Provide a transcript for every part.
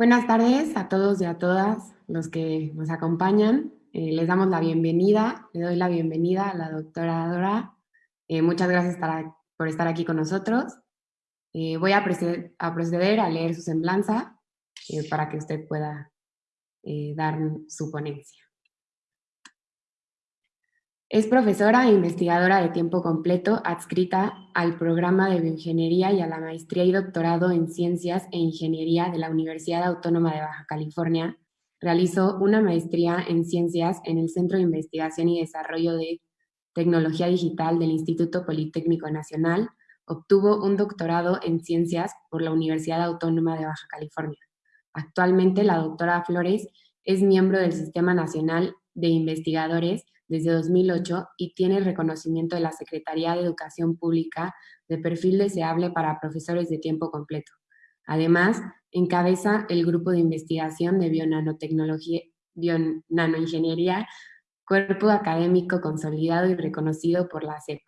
Buenas tardes a todos y a todas los que nos acompañan. Eh, les damos la bienvenida, le doy la bienvenida a la doctora Dora. Eh, muchas gracias por estar aquí con nosotros. Eh, voy a proceder, a proceder, a leer su semblanza para que usted pueda dar su ponencia. Es profesora e investigadora de tiempo completo adscrita al programa de bioingeniería y a la maestría y doctorado en ciencias e ingeniería de la Universidad Autónoma de Baja California. Realizó una maestría en ciencias en el Centro de Investigación y Desarrollo de Tecnología Digital del Instituto Politécnico Nacional. Obtuvo un doctorado en ciencias por la Universidad Autónoma de Baja California. Actualmente la doctora Flores es miembro del Sistema Nacional de Investigadores desde 2008 y tiene el reconocimiento de la Secretaría de Educación Pública de perfil deseable para profesores de tiempo completo. Además, encabeza el grupo de investigación de bionanotecnología, bionanoingeniería, cuerpo académico consolidado y reconocido por la CEP.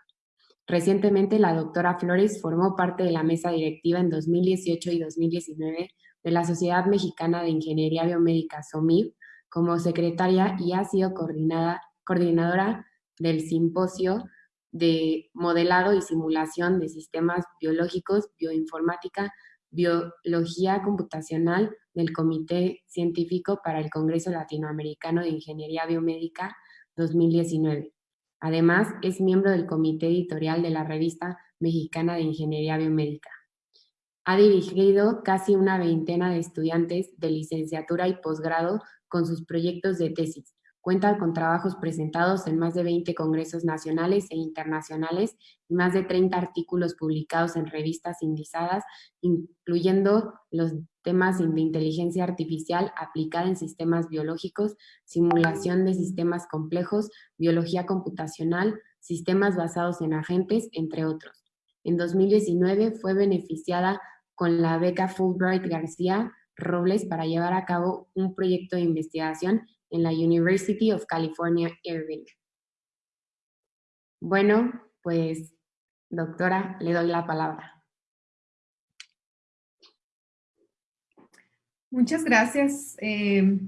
Recientemente, la doctora Flores formó parte de la mesa directiva en 2018 y 2019 de la Sociedad Mexicana de Ingeniería Biomédica, SOMIB, como secretaria y ha sido coordinada coordinadora del simposio de modelado y simulación de sistemas biológicos, bioinformática, biología computacional del Comité Científico para el Congreso Latinoamericano de Ingeniería Biomédica 2019. Además, es miembro del comité editorial de la revista mexicana de Ingeniería Biomédica. Ha dirigido casi una veintena de estudiantes de licenciatura y posgrado con sus proyectos de tesis, Cuenta con trabajos presentados en más de 20 congresos nacionales e internacionales y más de 30 artículos publicados en revistas indizadas, incluyendo los temas de inteligencia artificial aplicada en sistemas biológicos, simulación de sistemas complejos, biología computacional, sistemas basados en agentes, entre otros. En 2019 fue beneficiada con la beca Fulbright García Robles para llevar a cabo un proyecto de investigación en la University of California, Irvine. Bueno, pues, doctora, le doy la palabra. Muchas gracias. Eh,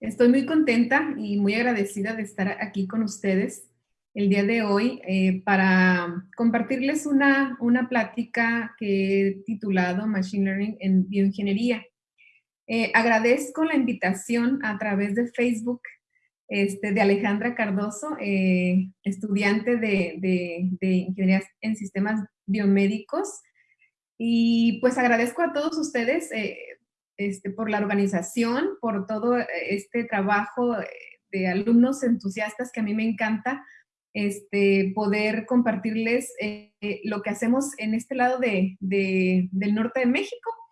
estoy muy contenta y muy agradecida de estar aquí con ustedes el día de hoy eh, para compartirles una, una plática que he titulado Machine Learning en Bioingeniería. Eh, agradezco la invitación a través de Facebook este, de Alejandra Cardoso, eh, estudiante de, Ingeniería en Sistemas Biomédicos. Y pues agradezco a todos ustedes eh, este, por la organización, por todo este trabajo de alumnos entusiastas que a mí me encanta este, poder compartirles lo que hacemos en este lado del norte de México.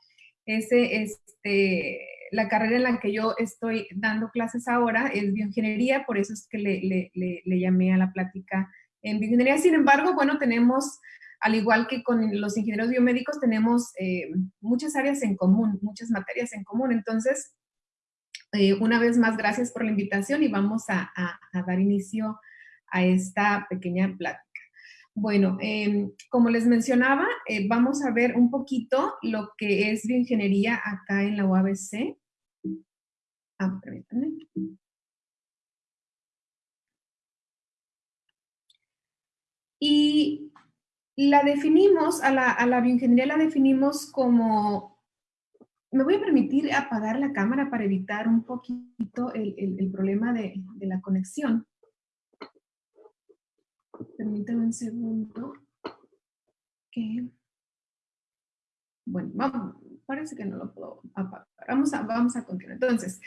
Ese, este, la carrera en la que yo estoy dando clases ahora es bioingeniería, por eso es que le, llamé a la plática en bioingeniería. Sin embargo, bueno, tenemos, al igual que con los ingenieros biomédicos, tenemos eh, muchas áreas en común, muchas materias en común. Entonces, eh, una vez más, gracias por la invitación y vamos a dar inicio a esta pequeña plática. Bueno, em, como les mencionaba, eh, vamos a ver un poquito lo que es bioingeniería acá en la UABC. Ah, permítanme. Y la definimos, a la, bioingeniería la definimos como, me voy a permitir apagar la cámara para evitar un poquito el, problema de la conexión. Permítame un segundo. Bueno, vamos, parece que no lo puedo apagar. Vamos a, vamos a continuar. Entonces,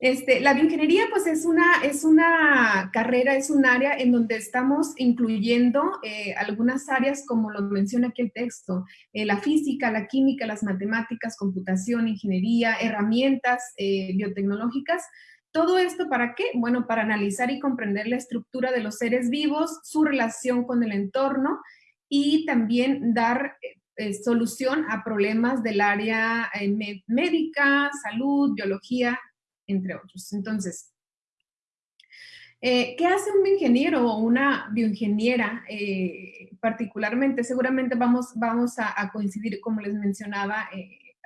este, la bioingeniería pues es una, es una carrera, es un área en donde estamos incluyendo eh, algunas áreas como lo menciona aquí el texto, eh, la física, la química, las matemáticas, computación, ingeniería, herramientas eh, biotecnológicas, todo esto para qué? Bueno, para analizar y comprender la estructura de los seres vivos, su relación con el entorno y también dar eh, eh, solución a problemas del área eh, médica, salud, biología, entre otros. Entonces, ¿qué hace un ingeniero o una bioingeniera particularmente? Seguramente vamos, vamos a, coincidir, como les mencionaba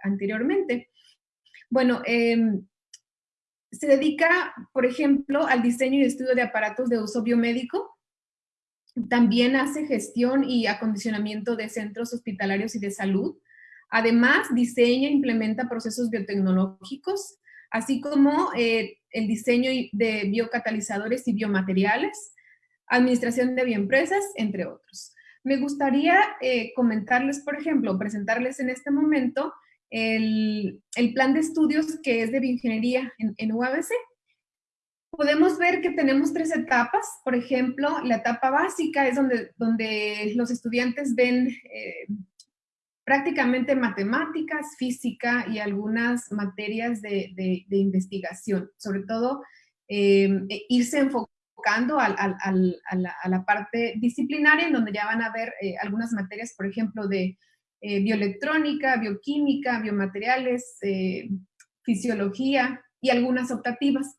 anteriormente. Bueno, em, se dedica, por ejemplo, al diseño y estudio de aparatos de uso biomédico. También hace gestión y acondicionamiento de centros hospitalarios y de salud. Además, diseña e implementa procesos biotecnológicos, así como eh, el diseño de biocatalizadores y biomateriales, administración de bioempresas, entre otros. Me gustaría eh, comentarles, por ejemplo, presentarles en este momento el, plan de estudios que es de bioingeniería en, en UABC. Podemos ver que tenemos tres etapas. Por ejemplo, la etapa básica es donde, donde los estudiantes ven eh, prácticamente matemáticas, física y algunas materias de, de, investigación. Sobre todo, eh, e irse enfocando al, al, a, la, a, la, parte disciplinaria, en donde ya van a ver eh, algunas materias, por ejemplo, de eh, bioelectrónica, bioquímica, biomateriales, eh, fisiología y algunas optativas.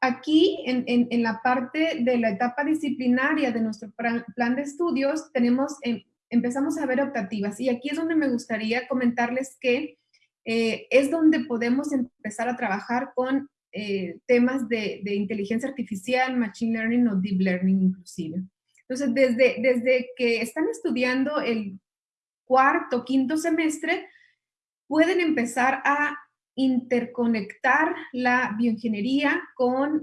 Aquí, en, en, la parte de la etapa disciplinaria de nuestro plan de estudios, tenemos, em, empezamos a ver optativas y aquí es donde me gustaría comentarles que eh, es donde podemos empezar a trabajar con temas de, de, inteligencia artificial, machine learning o deep learning inclusive. Entonces, desde, desde que están estudiando el cuarto, quinto semestre, pueden empezar a interconectar la bioingeniería con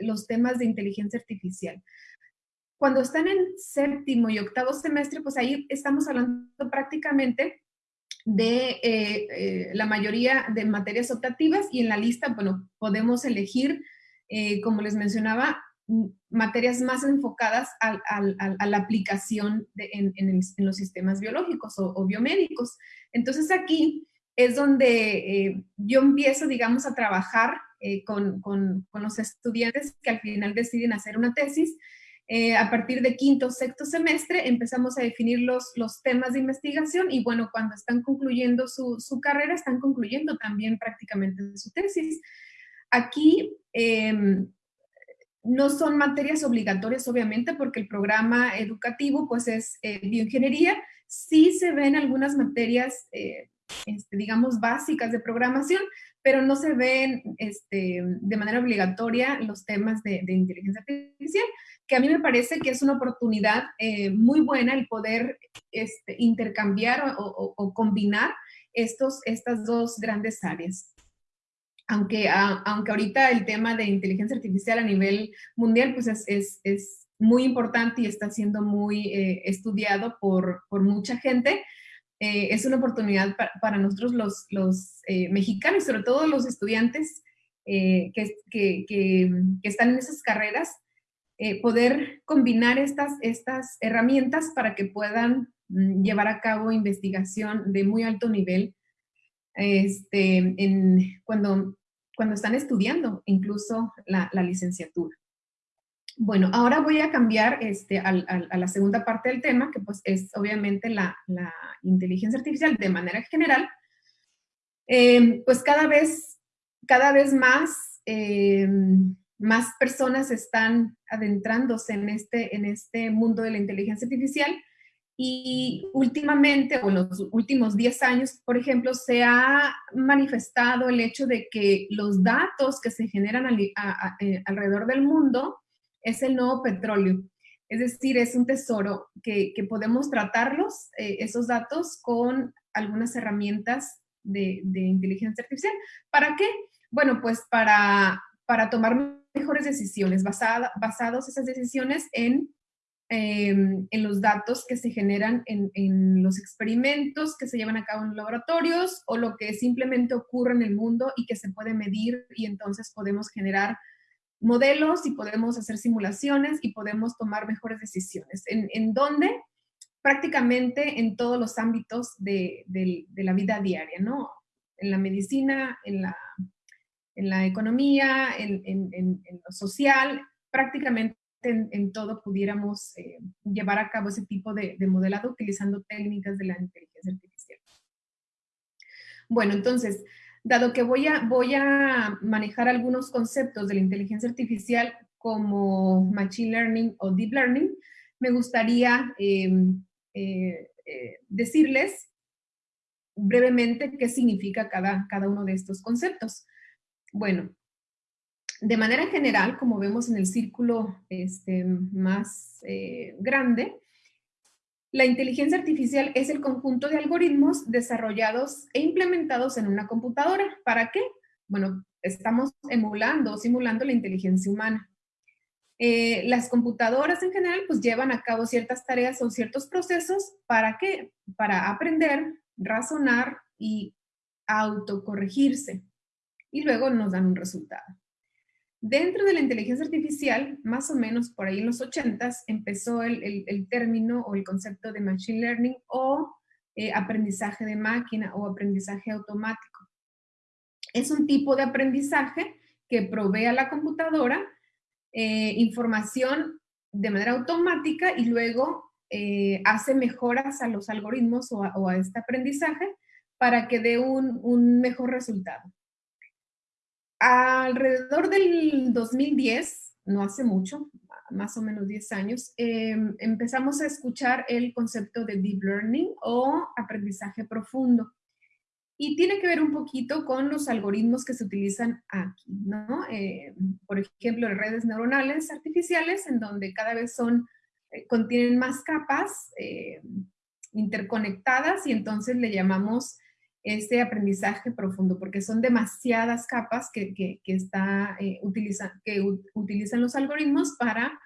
los temas de inteligencia artificial. Cuando están en séptimo y octavo semestre, pues ahí estamos hablando prácticamente de eh, eh, la mayoría de materias optativas y en la lista, bueno, podemos elegir, eh, como les mencionaba, materias más enfocadas a, la aplicación en, los sistemas biológicos o, biomédicos. Entonces aquí es donde eh, yo empiezo, digamos, a trabajar eh, con, los estudiantes que al final deciden hacer una tesis. Eh, a partir de quinto o sexto semestre empezamos a definir los, temas de investigación y bueno, cuando están concluyendo su, su carrera, están concluyendo también prácticamente su tesis. Aquí em, no son materias obligatorias, obviamente, porque el programa educativo, pues, es eh, bioingeniería. Sí se ven algunas materias, eh, este, digamos, básicas de programación, pero no se ven este, de manera obligatoria los temas de, inteligencia artificial, que a mí me parece que es una oportunidad eh, muy buena el poder este, intercambiar o, o combinar estos, estas dos grandes áreas aunque, aunque ahorita el tema de inteligencia artificial a nivel mundial pues es, es, muy importante y está siendo muy eh, estudiado por, por, mucha gente, eh, es una oportunidad para, nosotros los, los eh, mexicanos, sobre todo los estudiantes que, que, que, están en esas carreras, poder combinar estas, estas herramientas para que puedan mm, llevar a cabo investigación de muy alto nivel este, en, cuando cuando están estudiando incluso la, licenciatura. Bueno, ahora voy a cambiar este, a, la segunda parte del tema, que pues es obviamente la, inteligencia artificial de manera general. Eh, pues cada vez, cada vez más, eh, más personas están adentrándose en este, en este mundo de la inteligencia artificial y últimamente, o en los últimos 10 años, por ejemplo, se ha manifestado el hecho de que los datos que se generan eh, alrededor del mundo es el nuevo petróleo. Es decir, es un tesoro que, podemos tratarlos, eh, esos datos, con algunas herramientas de, inteligencia artificial. ¿Para qué? Bueno, pues para, para tomar mejores decisiones, basada, basados esas decisiones en Em, en los datos que se generan en, los experimentos que se llevan a cabo en laboratorios o lo que simplemente ocurre en el mundo y que se puede medir y entonces podemos generar modelos y podemos hacer simulaciones y podemos tomar mejores decisiones. ¿En, en dónde? Prácticamente en todos los ámbitos de, la vida diaria, ¿no? En la medicina, en la, en la economía, en, en lo social, prácticamente en, todo pudiéramos eh, llevar a cabo ese tipo de, modelado utilizando técnicas de la inteligencia artificial. Bueno, entonces, dado que voy a, manejar algunos conceptos de la inteligencia artificial como Machine Learning o Deep Learning, me gustaría em, eh, eh, decirles brevemente qué significa cada, cada uno de estos conceptos. Bueno, de manera general, como vemos en el círculo este, más eh, grande, la inteligencia artificial es el conjunto de algoritmos desarrollados e implementados en una computadora. ¿Para qué? Bueno, estamos emulando o simulando la inteligencia humana. Eh, las computadoras en general pues llevan a cabo ciertas tareas o ciertos procesos. ¿Para qué? Para aprender, razonar y autocorregirse. Y luego nos dan un resultado. Dentro de la inteligencia artificial, más o menos por ahí en los 80s, empezó el, término o el concepto de machine learning o eh, aprendizaje de máquina o aprendizaje automático. Es un tipo de aprendizaje que provee a la computadora eh, información de manera automática y luego eh, hace mejoras a los algoritmos o a, este aprendizaje para que dé un mejor resultado alrededor del 2010, no hace mucho, más o menos 10 años, em, empezamos a escuchar el concepto de deep learning o aprendizaje profundo. Y tiene que ver un poquito con los algoritmos que se utilizan aquí, ¿no? Eh, por ejemplo, redes neuronales artificiales, en donde cada vez son, eh, contienen más capas eh, interconectadas y entonces le llamamos este aprendizaje profundo, porque son demasiadas capas que, que, está, eh, que utilizan los algoritmos para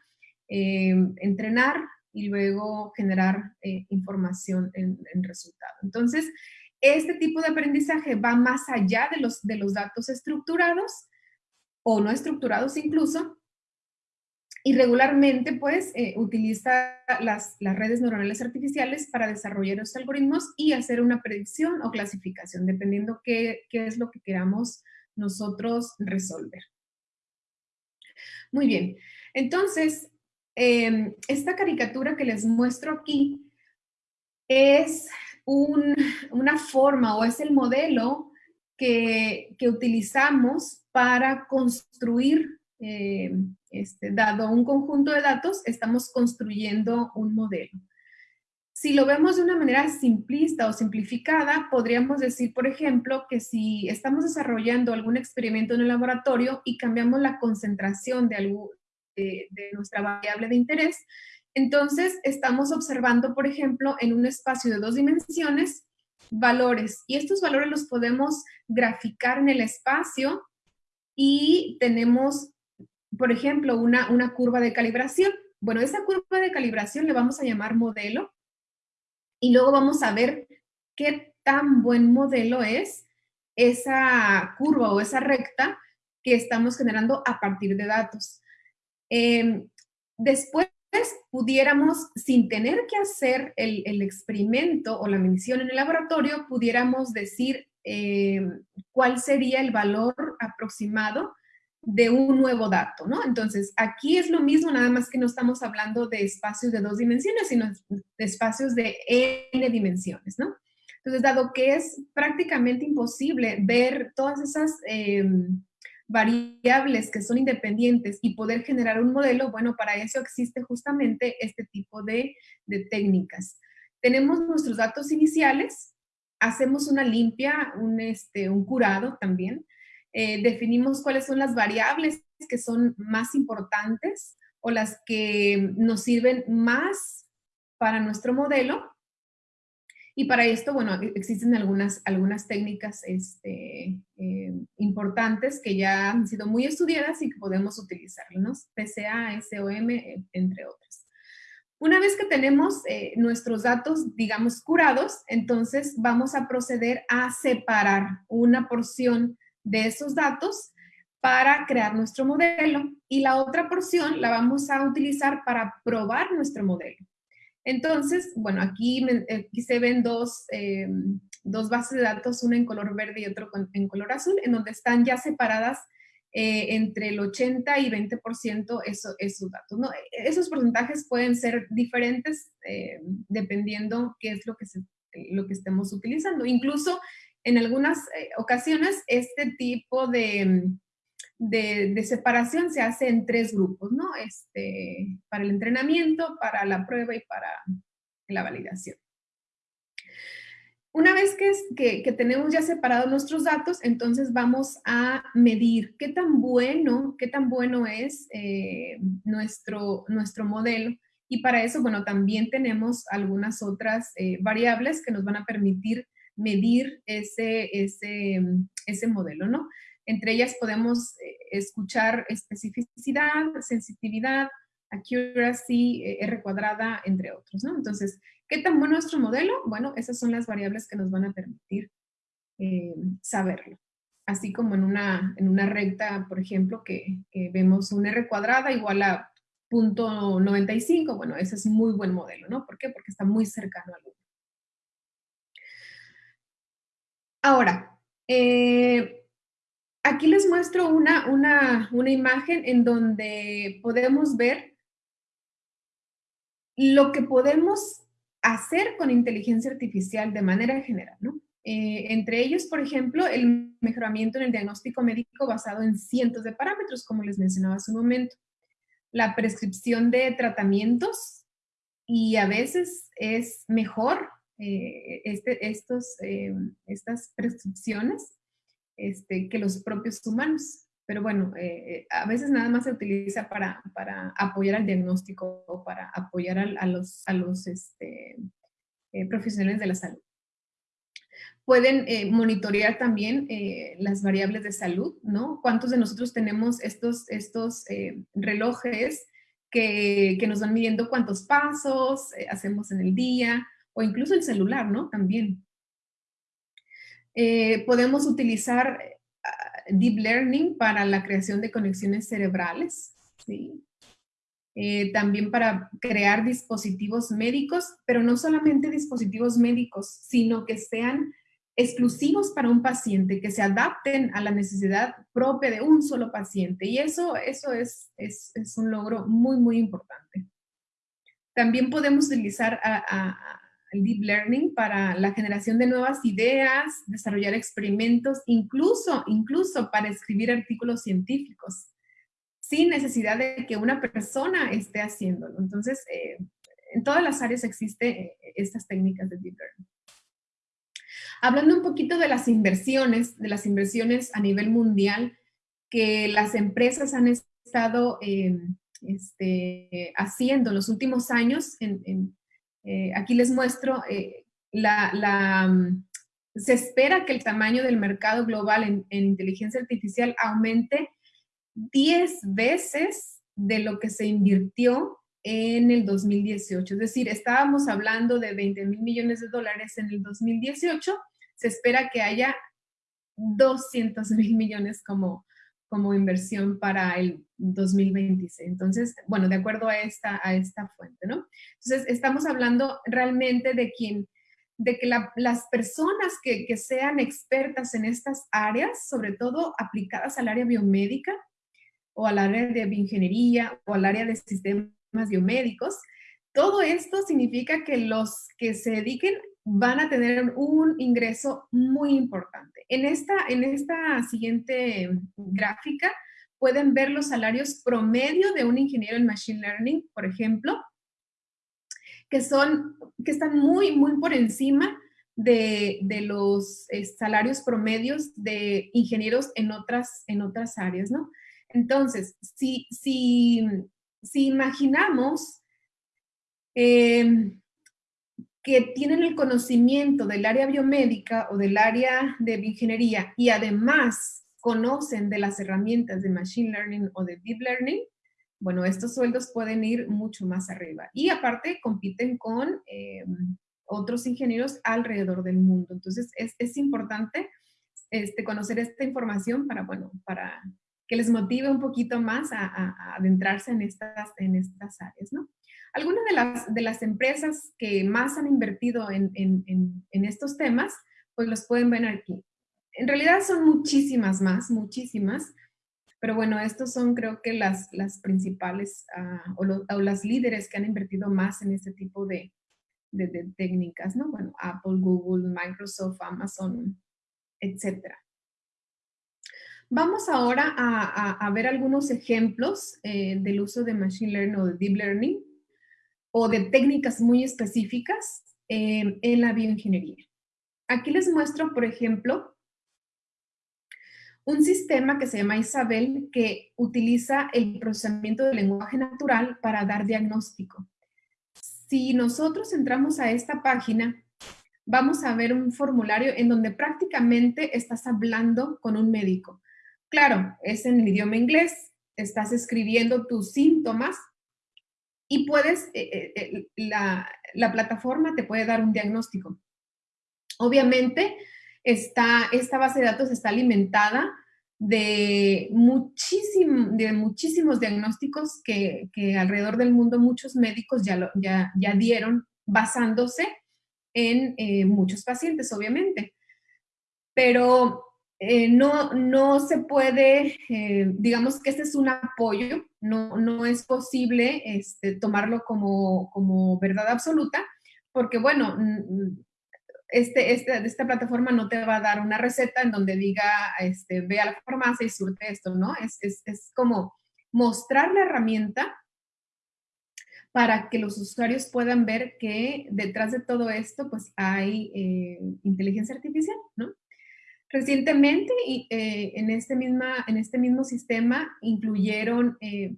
eh, entrenar y luego generar eh, información en, en, resultado. Entonces, este tipo de aprendizaje va más allá de los, de los datos estructurados o no estructurados incluso, y regularmente, pues, eh, utiliza las, redes neuronales artificiales para desarrollar los algoritmos y hacer una predicción o clasificación, dependiendo qué, es lo que queramos nosotros resolver. Muy bien. Entonces, em, esta caricatura que les muestro aquí es una forma o es el modelo que, utilizamos para construir eh, este, dado un conjunto de datos, estamos construyendo un modelo. Si lo vemos de una manera simplista o simplificada, podríamos decir, por ejemplo, que si estamos desarrollando algún experimento en el laboratorio y cambiamos la concentración de, algo, de, de nuestra variable de interés, entonces estamos observando, por ejemplo, en un espacio de dos dimensiones, valores. Y estos valores los podemos graficar en el espacio y tenemos por ejemplo, una, una curva de calibración. Bueno, esa curva de calibración le vamos a llamar modelo y luego vamos a ver qué tan buen modelo es esa curva o esa recta que estamos generando a partir de datos. Em, después pudiéramos, sin tener que hacer el, experimento o la medición en el laboratorio, pudiéramos decir em, cuál sería el valor aproximado de un nuevo dato, ¿no? Entonces, aquí es lo mismo, nada más que no estamos hablando de espacios de dos dimensiones, sino de espacios de n dimensiones, ¿no? Entonces, dado que es prácticamente imposible ver todas esas em, variables que son independientes y poder generar un modelo, bueno, para eso existe justamente este tipo de, técnicas. Tenemos nuestros datos iniciales, hacemos una limpia, un, este, un curado también, eh, definimos cuáles son las variables que son más importantes o las que nos sirven más para nuestro modelo. Y para esto, bueno, e-, existen algunas, algunas técnicas este, eh, importantes que ya han sido muy estudiadas y que podemos utilizar, ¿no? PCA, SOM, e, entre otras. Una vez que tenemos eh, nuestros datos, digamos, curados, entonces vamos a proceder a separar una porción de esos datos para crear nuestro modelo y la otra porción la vamos a utilizar para probar nuestro modelo. Entonces, bueno, aquí, se ven dos, em, dos, bases de datos, una en color verde y otro en color azul, en donde están ya separadas eh, entre el 80 y 20% eso, esos datos. ¿no? Esos porcentajes pueden ser diferentes eh, dependiendo qué es lo que, lo que estemos utilizando. Incluso en algunas eh, ocasiones este tipo de, de, separación se hace en tres grupos, ¿no? Este, para el entrenamiento, para la prueba y para la validación. una vez que, que, tenemos ya separados nuestros datos, entonces vamos a medir qué tan bueno, qué tan bueno es eh, nuestro, nuestro modelo. Y para eso, bueno, también tenemos algunas otras eh, variables que nos van a permitir medir ese, ese, ese modelo, ¿no? Entre ellas podemos eh, escuchar especificidad, sensitividad, accuracy, R cuadrada, entre otros, ¿no? Entonces, ¿Qué tan bueno es nuestro modelo? Bueno, esas son las variables que nos van a permitir eh, saberlo. Así como en una, en una recta, por ejemplo, que, vemos un R cuadrada igual a 0.95, bueno, ese es muy buen modelo, ¿no? ¿Por qué? Porque está muy cercano al 1. Ahora, eh, aquí les muestro una, una, una imagen en donde podemos ver lo que podemos hacer con inteligencia artificial de manera general, ¿no? Eh, entre ellos, por ejemplo, el mejoramiento en el diagnóstico médico basado en cientos de parámetros, como les mencionaba hace un momento. La prescripción de tratamientos y a veces es mejor eh, este, estos, eh, estas prescripciones este, que los propios humanos pero bueno, eh, a veces nada más se utiliza para, apoyar al diagnóstico o para apoyar a, los, a los este, profesionales de la salud. Pueden monitorear también las variables de salud, ¿no? ¿Cuántos de nosotros tenemos estos, estos relojes que, que, nos van midiendo cuántos pasos hacemos en el día o incluso el celular, ¿no? También. podemos utilizar deep learning para la creación de conexiones cerebrales, ¿sí? Eh, también para crear dispositivos médicos, pero no solamente dispositivos médicos, sino que sean exclusivos para un paciente, que se adapten a la necesidad propia de un solo paciente. Y eso, eso es, es, es un logro muy, muy importante. También podemos utilizar a, deep learning para la generación de nuevas ideas, desarrollar experimentos, incluso, incluso para escribir artículos científicos, sin necesidad de que una persona esté haciéndolo. Entonces, eh, en todas las áreas existen eh, estas técnicas de deep learning. Hablando un poquito de las inversiones, de las inversiones a nivel mundial que las empresas han estado eh, este, haciendo en los últimos años en eh, aquí les muestro, eh, la, mm, se espera que el tamaño del mercado global en, inteligencia artificial aumente 10 veces de lo que se invirtió en el 2018. Es decir, estábamos hablando de 20 mil millones de dólares en el 2018, se espera que haya 200 mil millones como, como inversión para el 2026. Entonces, bueno, de acuerdo a esta, a esta fuente, ¿no? Entonces, estamos hablando realmente de quien, de que las personas que, que, sean expertas en estas áreas, sobre todo aplicadas al área biomédica o al área de bioingeniería o al área de sistemas biomédicos, todo esto significa que los que se dediquen van a tener un ingreso muy importante. En esta, en esta siguiente gráfica pueden ver los salarios promedio de un ingeniero en Machine Learning, por ejemplo, que, son, que están muy, muy por encima de, los eh, salarios promedios de ingenieros en otras, en otras áreas, ¿no? Entonces, si, si, si imaginamos eh, que tienen el conocimiento del área biomédica o del área de ingeniería y además conocen de las herramientas de Machine Learning o de Deep Learning, bueno, estos sueldos pueden ir mucho más arriba. Y aparte compiten con eh, otros ingenieros alrededor del mundo. Entonces, es, importante este, conocer esta información para, bueno, para que les motive un poquito más a, a adentrarse en estas, en estas áreas, ¿no? Algunas de las, de las empresas que más han invertido en, estos temas, pues los pueden ver aquí. En realidad son muchísimas más, muchísimas, pero bueno, estos son creo que las, las principales ah, o, las líderes que han invertido más en este tipo de, técnicas, ¿no? Bueno, Apple, Google, Microsoft, Amazon, etcétera. Vamos ahora a, ver algunos ejemplos eh, del uso de Machine Learning o de Deep Learning o de técnicas muy específicas en la bioingeniería. aquí les muestro, por ejemplo, un sistema que se llama Isabel que utiliza el procesamiento del lenguaje natural para dar diagnóstico. Si nosotros entramos a esta página, vamos a ver un formulario en donde prácticamente estás hablando con un médico. Claro, es en el idioma inglés, estás escribiendo tus síntomas y puedes, eh, eh, eh, la, plataforma te puede dar un diagnóstico. Obviamente, esta base de datos está alimentada de, de muchísimos diagnósticos que, alrededor del mundo muchos médicos ya, ya, ya dieron basándose en muchos pacientes, obviamente. Pero no, no se puede, digamos que este es un apoyo, no, no es posible este, tomarlo como, como, verdad absoluta, porque bueno, este, este, esta plataforma no te va a dar una receta en donde diga, este, ve a la farmacia y surte esto, ¿no? Es, es, es como mostrar la herramienta para que los usuarios puedan ver que detrás de todo esto, pues hay eh, inteligencia artificial, ¿no? Recientemente, eh, en, este en este mismo sistema, incluyeron eh,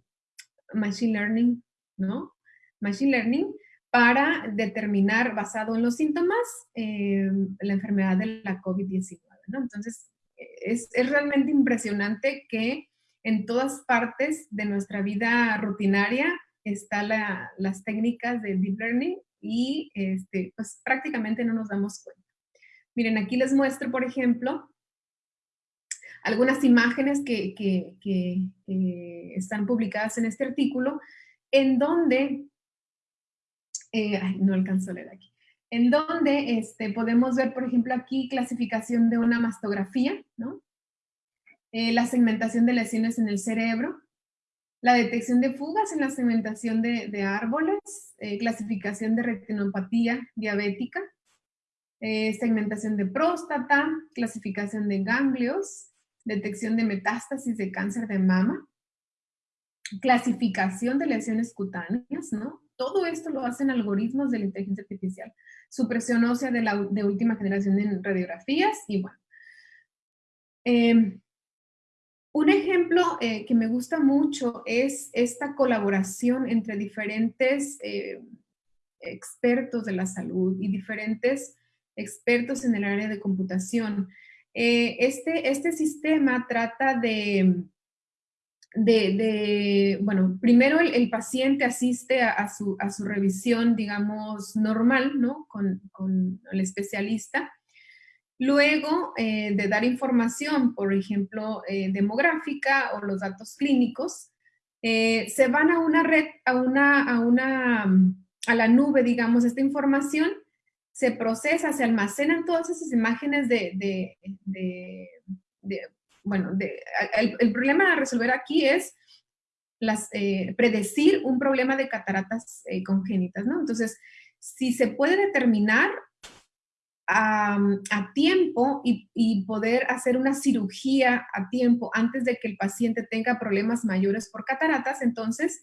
Machine Learning, ¿no? Machine Learning para determinar, basado en los síntomas, eh, la enfermedad de la COVID-19, ¿no? Entonces, es, es, realmente impresionante que en todas partes de nuestra vida rutinaria están las técnicas de Deep Learning y este, pues prácticamente no nos damos cuenta. Miren, aquí les muestro, por ejemplo, algunas imágenes que, están publicadas en este artículo, en donde, eh, no alcanzo leer aquí, en donde este, podemos ver, por ejemplo, aquí clasificación de una mastografía, ¿no? Eh, la segmentación de lesiones en el cerebro, la detección de fugas en la segmentación de, árboles, eh, clasificación de retinopatía diabética, eh, segmentación de próstata, clasificación de ganglios, detección de metástasis de cáncer de mama, clasificación de lesiones cutáneas, ¿no? Todo esto lo hacen algoritmos de la inteligencia artificial. Supresión ósea de, la, de última generación en radiografías y bueno. Em, un ejemplo eh, que me gusta mucho es esta colaboración entre diferentes eh, expertos de la salud y diferentes expertos en el área de computación. Eh, este, este sistema trata de, de, bueno, primero el, paciente asiste a, su, a, su, revisión, digamos, normal, ¿no? Con, con el especialista. Luego eh, de dar información, por ejemplo, eh, demográfica o los datos clínicos, se van a una red, a una, a una, a la nube, digamos, esta información se procesa, se almacenan todas esas imágenes de, bueno, el, problema a resolver aquí es eh, predecir un problema de cataratas eh, congénitas, ¿no? Entonces, si se puede determinar a, tiempo y, poder hacer una cirugía a tiempo antes de que el paciente tenga problemas mayores por cataratas, entonces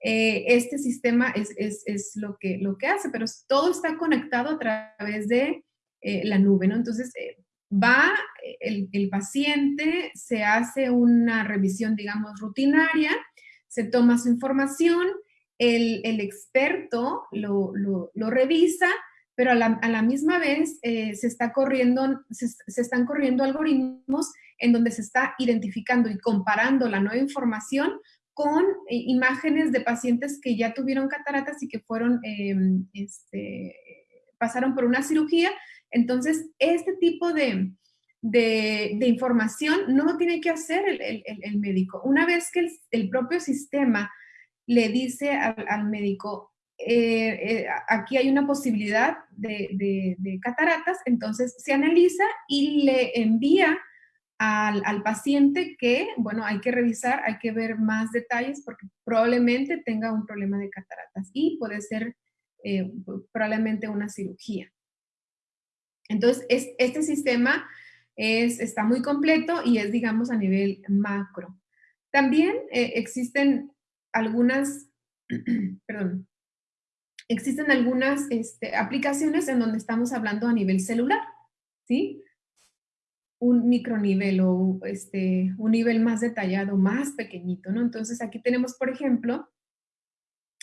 eh, este sistema es, lo, que, lo que hace, pero todo está conectado a través de eh, la nube, ¿no? Entonces, eh, va el, paciente, se hace una revisión, digamos, rutinaria, se toma su información, el, experto lo, revisa, pero a la, misma vez se, está corriendo, se, están corriendo algoritmos en donde se está identificando y comparando la nueva información con eh, imágenes de pacientes que ya tuvieron cataratas y que fueron, em, este, pasaron por una cirugía. Entonces, este tipo de, información no lo tiene que hacer el, médico. Una vez que el, propio sistema le dice al, médico, eh, eh, aquí hay una posibilidad de, de, cataratas, entonces se analiza y le envía al, paciente que, bueno, hay que revisar, hay que ver más detalles porque probablemente tenga un problema de cataratas y puede ser eh, probablemente una cirugía. Entonces, este sistema es, está muy completo y es, digamos, a nivel macro. También eh, existen algunas, perdón, existen algunas este, aplicaciones en donde estamos hablando a nivel celular. ¿sí? Un micronivel o este, un nivel más detallado, más pequeñito, ¿no? Entonces aquí tenemos, por ejemplo,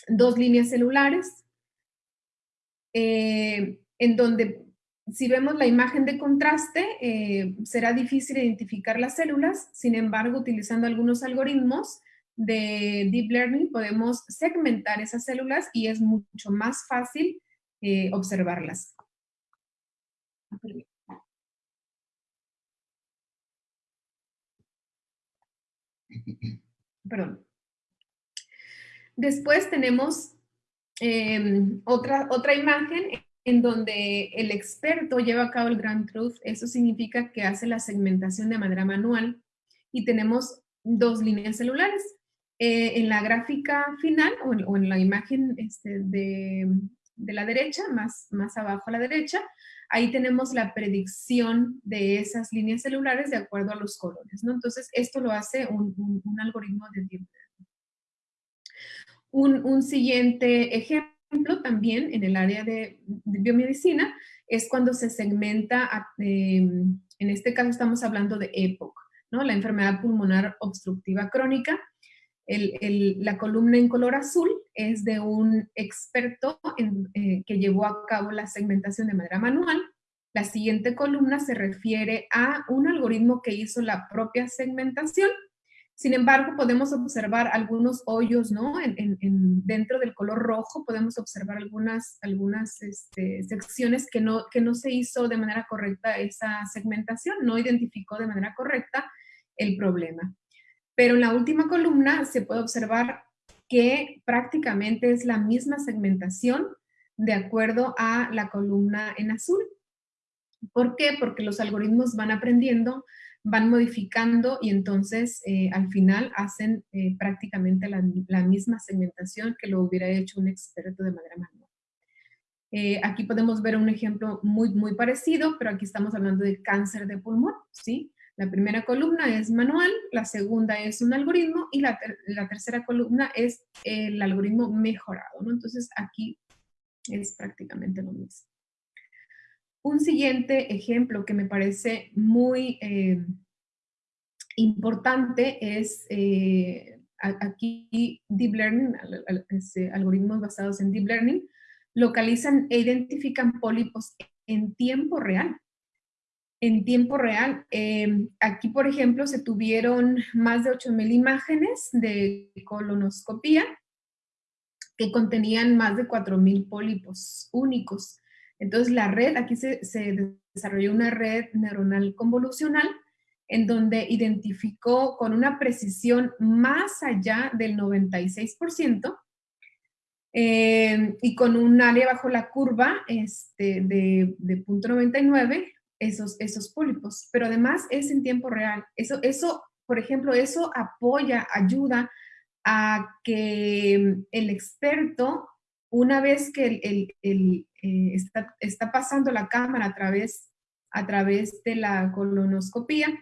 dos líneas celulares, eh, en donde si vemos la imagen de contraste, eh, será difícil identificar las células, sin embargo, utilizando algunos algoritmos de Deep Learning podemos segmentar esas células y es mucho más fácil eh, observarlas. Perdón. Después tenemos em, otra, otra imagen en donde el experto lleva a cabo el Grand Truth. Eso significa que hace la segmentación de manera manual y tenemos dos líneas celulares. Eh, en la gráfica final o en, la imagen este, de, la derecha, más, más abajo a la derecha, ahí tenemos la predicción de esas líneas celulares de acuerdo a los colores. ¿no? Entonces, esto lo hace un, algoritmo de deep un, siguiente ejemplo también en el área de, biomedicina es cuando se segmenta, em, en este caso estamos hablando de EPOC, ¿no? la enfermedad pulmonar obstructiva crónica. La columna en color azul es de un experto eh, que llevó a cabo la segmentación de manera manual. La siguiente columna se refiere a un algoritmo que hizo la propia segmentación sin embargo, podemos observar algunos hoyos, ¿no? dentro del color rojo podemos observar algunas, este, secciones que no se hizo de manera correcta esa segmentación, no identificó de manera correcta el problema. Pero en la última columna se puede observar que prácticamente es la misma segmentación de acuerdo a la columna en azul. ¿Por qué? Porque los algoritmos van aprendiendo van modificando y entonces eh, al final hacen eh, prácticamente la, misma segmentación que lo hubiera hecho un experto de manera manual. Eh, aquí podemos ver un ejemplo muy, muy parecido, pero aquí estamos hablando de cáncer de pulmón, ¿sí? La primera columna es manual, la segunda es un algoritmo y la, tercera columna es el algoritmo mejorado. Entonces aquí es prácticamente lo mismo. Un siguiente ejemplo que me parece muy eh, importante es eh, aquí Deep Learning, este, algoritmos basados en Deep Learning, localizan e identifican pólipos en tiempo real. En tiempo real. Em, aquí, por ejemplo, se tuvieron más de 8.000 imágenes de colonoscopía que contenían más de 4.000 pólipos únicos. Entonces la red, aquí se, desarrolló una red neuronal convolucional en donde identificó con una precisión más allá del 96% eh, y con un área bajo la curva este, de, de .99 esos, esos pólipos, pero además es en tiempo real. Eso, eso, por ejemplo, eso apoya, ayuda a que el experto una vez que el, eh, está, pasando la cámara a través, a través de la colonoscopía,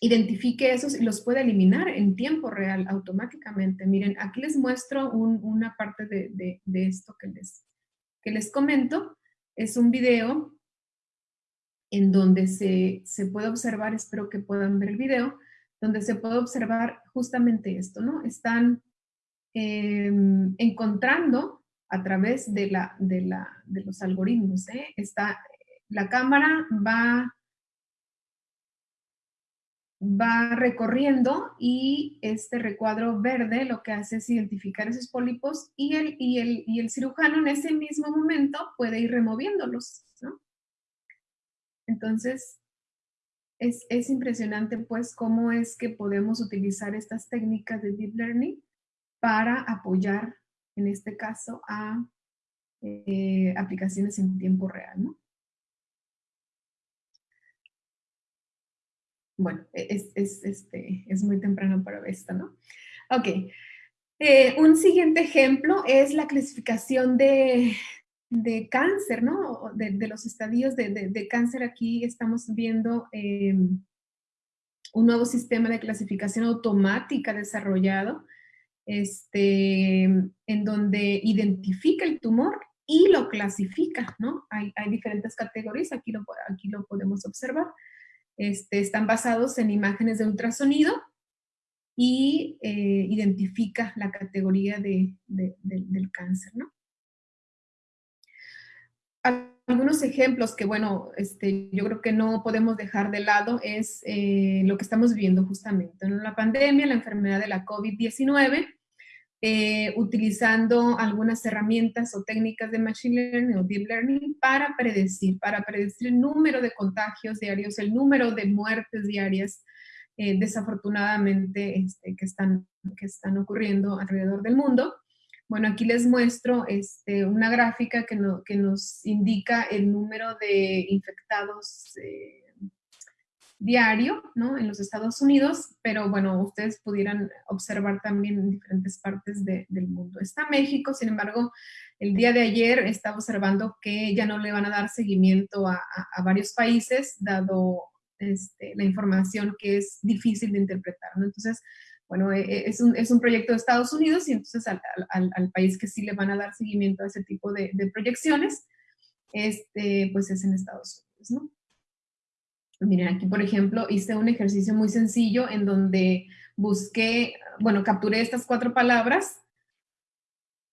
identifique esos y los puede eliminar en tiempo real automáticamente. Miren, aquí les muestro una parte de, esto que les, que les comento. Es un video en donde se, se, puede observar, espero que puedan ver el video, donde se puede observar justamente esto, ¿no? Están Em, encontrando a través de, la, de, la, de los algoritmos. ¿eh? Está, la cámara va, va recorriendo y este recuadro verde lo que hace es identificar esos pólipos y el, y el, y el cirujano en ese mismo momento puede ir removiéndolos. Entonces, es, es, impresionante pues cómo es que podemos utilizar estas técnicas de deep learning para apoyar, en este caso, a eh, aplicaciones en tiempo real, ¿no? Bueno, e, es, es, este, es muy temprano para esto, ¿no? Ok. Eh, un siguiente ejemplo es la clasificación de, de cáncer, ¿no? De, los estadios de, cáncer. Aquí estamos viendo em, un nuevo sistema de clasificación automática desarrollado este, en donde identifica el tumor y lo clasifica, ¿no? Hay, diferentes categorías, aquí lo, aquí lo podemos observar. Este, están basados en imágenes de ultrasonido y eh, identifica la categoría de, del cáncer, ¿no? Algunos ejemplos que, bueno, este, yo creo que no podemos dejar de lado es eh, lo que estamos viviendo justamente, en la pandemia, la enfermedad de la COVID-19, eh, utilizando algunas herramientas o técnicas de Machine Learning o Deep Learning para predecir, para predecir el número de contagios diarios, el número de muertes diarias, eh, desafortunadamente, este, que, están, que están ocurriendo alrededor del mundo. Bueno, aquí les muestro este, una gráfica que, que, nos indica el número de infectados eh, diario, ¿no? En los Estados Unidos, pero bueno, ustedes pudieran observar también en diferentes partes del mundo. Está México, sin embargo, el día de ayer estaba observando que ya no le van a dar seguimiento a, varios países, dado este, la información que es difícil de interpretar, ¿no? Entonces, bueno, e, e, es un, es un, proyecto de Estados Unidos y entonces al, al, país que sí le van a dar seguimiento a ese tipo de, de proyecciones, este, pues es en Estados Unidos, ¿no? Miren, aquí por ejemplo hice un ejercicio muy sencillo en donde busqué, bueno, capturé estas cuatro palabras.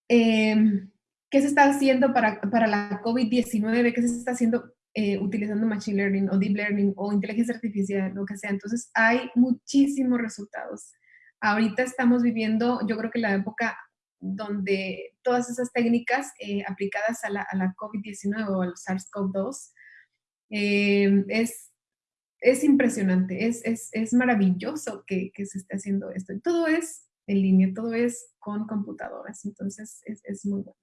Em, ¿Qué se está haciendo para, para la COVID-19? ¿Qué se está haciendo eh, utilizando Machine Learning o Deep Learning o inteligencia artificial, lo que sea? Entonces hay muchísimos resultados. Ahorita estamos viviendo, yo creo que la época donde todas esas técnicas eh, aplicadas a la, a la COVID-19 o al SARS-CoV-2 eh, es es impresionante, es, es, maravilloso que, se esté haciendo esto. todo es en línea, todo es con computadoras, entonces es, muy bueno.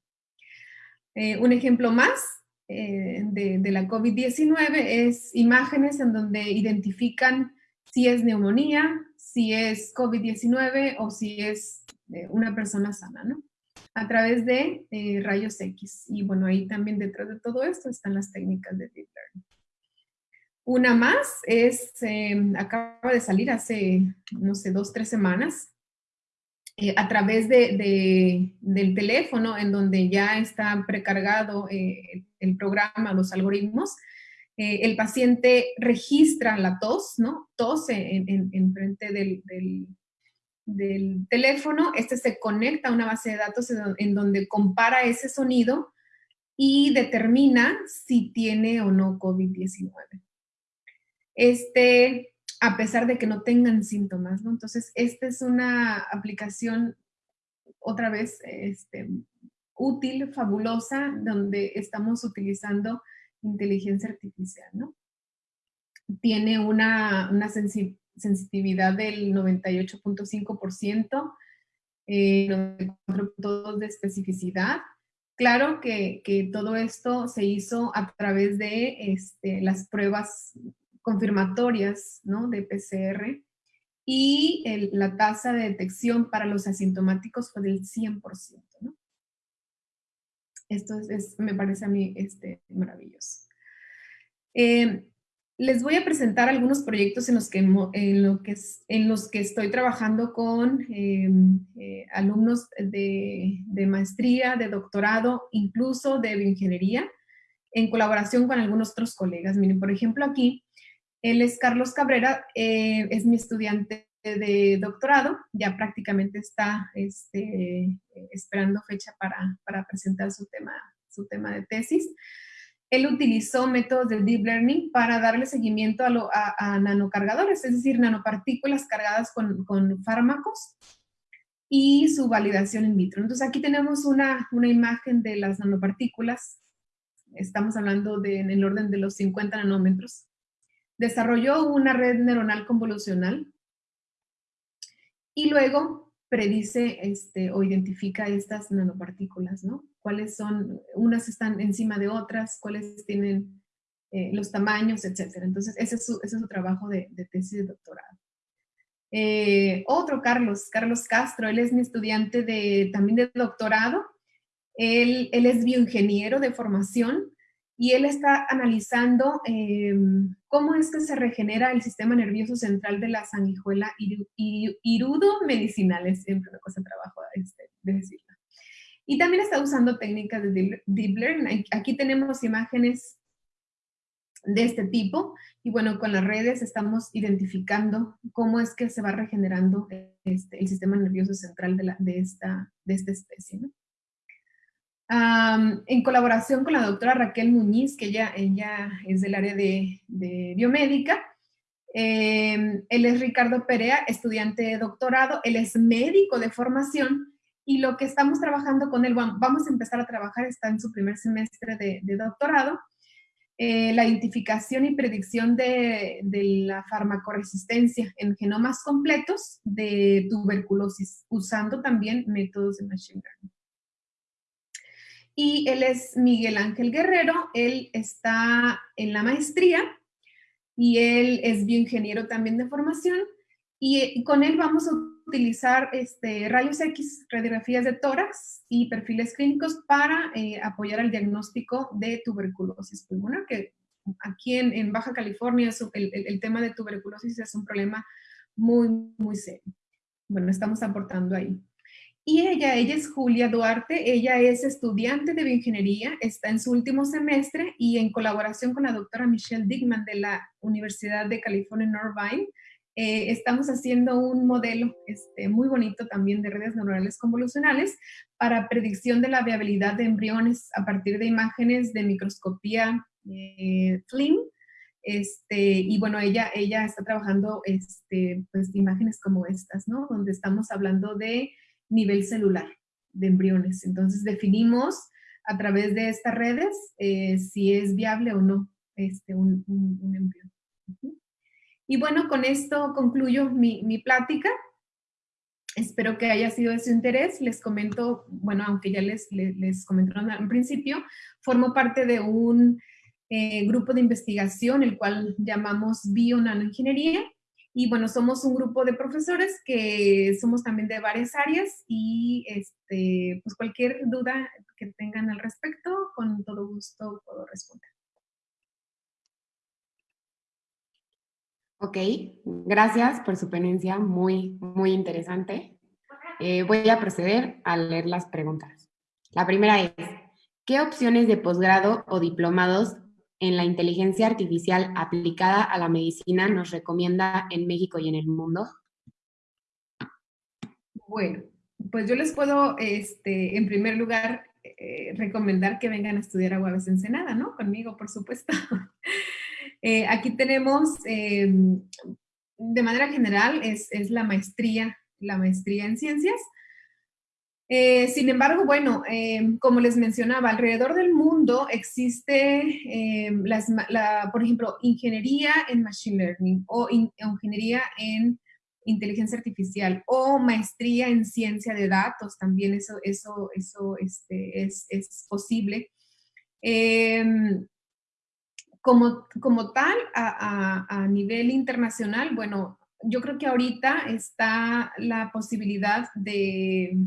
Eh, un ejemplo más eh, de, la COVID-19 es imágenes en donde identifican si es neumonía, si es COVID-19 o si es eh, una persona sana, ¿no? A través de rayos X. Y bueno, ahí también detrás de todo esto están las técnicas de Deep Learning. Una más es, em, acaba de salir hace, no sé, dos, tres semanas, eh, a través de, del teléfono, en donde ya está precargado eh, el programa, los algoritmos, eh, el paciente registra la tos, ¿no? Tos en, en, frente del, teléfono, este se conecta a una base de datos en donde compara ese sonido y determina si tiene o no COVID-19 este, a pesar de que no tengan síntomas, ¿no? Entonces, esta es una aplicación, otra vez, este, útil, fabulosa, donde estamos utilizando inteligencia artificial, ¿no? Tiene una, una sensitividad del 98.5%, eh, 94.2% de especificidad. Claro que, que, todo esto se hizo a través de este, las pruebas confirmatorias ¿no? de PCR y la tasa de detección para los asintomáticos fue del 100%. ¿no? Esto es, me parece a mí este, maravilloso. Eh, les voy a presentar algunos proyectos en los que, en lo que, en los que estoy trabajando con em, eh, alumnos de, maestría, de doctorado, incluso de bioingeniería, en colaboración con algunos otros colegas. Miren, por ejemplo, aquí él es Carlos Cabrera, eh, es mi estudiante de doctorado, ya prácticamente está este, esperando fecha para, presentar su tema, su tema de tesis. Él utilizó métodos de deep learning para darle seguimiento a, nanocargadores, es decir, nanopartículas cargadas con, fármacos y su validación in vitro. Entonces aquí tenemos una, una imagen de las nanopartículas, estamos hablando de, en el orden de los 50 nanómetros, desarrolló una red neuronal convolucional y luego predice este, o identifica estas nanopartículas, ¿no? Cuáles son, unas están encima de otras, cuáles tienen eh, los tamaños, etcétera. Entonces, ese es su, ese es su trabajo de, tesis de doctorado. Eh, otro, Carlos, Carlos Castro, él es mi estudiante de, también de doctorado. Él, él es bioingeniero de formación y él está analizando em, cómo es que se regenera el sistema nervioso central de la sanguijuela irudo medicinal, es siempre una cosa de trabajo este, decirlo. Y también está usando técnicas de Deep Learning. Aquí tenemos imágenes de este tipo y bueno, con las redes estamos identificando cómo es que se va regenerando este, el sistema nervioso central de, la, de, esta, de esta especie. En colaboración con la doctora Raquel Muñiz, que ella, ella es del área de, de biomédica, em, él es Ricardo Perea, estudiante de doctorado, él es médico de formación y lo que estamos trabajando con él, vamos a empezar a trabajar, está en su primer semestre de, de doctorado, eh, la identificación y predicción de, la farmacoresistencia en genomas completos de tuberculosis, usando también métodos de machine learning. Y él es Miguel Ángel Guerrero, él está en la maestría y él es bioingeniero también de formación y con él vamos a utilizar este, rayos X, radiografías de tórax y perfiles clínicos para eh, apoyar el diagnóstico de tuberculosis pulmonar, que aquí en, Baja California el, el, tema de tuberculosis es un problema muy, muy serio. Bueno, estamos aportando ahí. Y ella, ella es Julia Duarte, ella es estudiante de bioingeniería, está en su último semestre y en colaboración con la doctora Michelle Digman de la Universidad de California en Irvine, eh, estamos haciendo un modelo este, muy bonito también de redes neuronales convolucionales para predicción de la viabilidad de embriones a partir de imágenes de microscopía eh, Este, y bueno, ella, ella está trabajando este, pues, imágenes como estas, ¿no? Donde estamos hablando de nivel celular de embriones. Entonces definimos a través de estas redes eh, si es viable o no este, un, un, embrión. Y bueno, con esto concluyo mi, plática. Espero que haya sido de su interés. Les comento, bueno, aunque ya les, les, comentaron al principio, formo parte de un eh, grupo de investigación, el cual llamamos Bio-Nanoingeniería. Y bueno, somos un grupo de profesores que somos también de varias áreas y este, pues cualquier duda que tengan al respecto, con todo gusto puedo responder. Ok, gracias por su ponencia, muy, muy interesante. Eh, voy a proceder a leer las preguntas. La primera es, ¿qué opciones de posgrado o diplomados en la inteligencia artificial aplicada a la medicina nos recomienda en México y en el mundo? Bueno, pues yo les puedo, este, en primer lugar, eh, recomendar que vengan a estudiar a Guaves Ensenada, ¿no? Conmigo, por supuesto. Eh, aquí tenemos, em, de manera general, es, la maestría, la maestría en ciencias. Eh, sin embargo, bueno, em, como les mencionaba, alrededor del mundo existe, em, por ejemplo, ingeniería en Machine Learning o ingeniería en inteligencia artificial o maestría en ciencia de datos, también eso, eso, eso este, es, es, posible. Como, como tal, a, nivel internacional, bueno, yo creo que ahorita está la posibilidad de,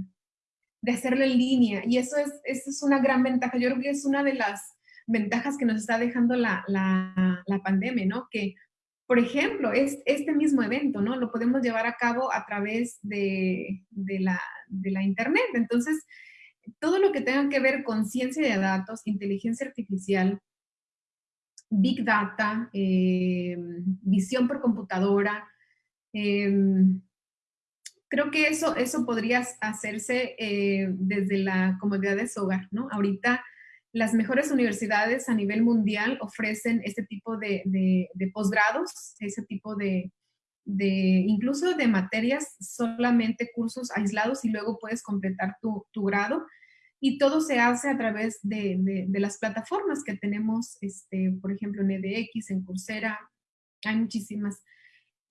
de hacerlo en línea y eso es, eso es una gran ventaja. Yo creo que es una de las ventajas que nos está dejando la, la, pandemia, ¿no? Que, por ejemplo, es, este mismo evento, ¿no? Lo podemos llevar a cabo a través de, de, la, de la Internet. Entonces, todo lo que tenga que ver con ciencia de datos, inteligencia artificial, Big Data, eh, visión por computadora. Em, creo que eso, eso podría hacerse eh, desde la comodidad de su hogar, ¿no? Ahorita las mejores universidades a nivel mundial ofrecen este tipo de, posgrados, ese tipo de, incluso de materias, solamente cursos aislados y luego puedes completar tu, tu grado y todo se hace a través de, las plataformas que tenemos, este, por ejemplo, en EDX, en Coursera, hay muchísimas.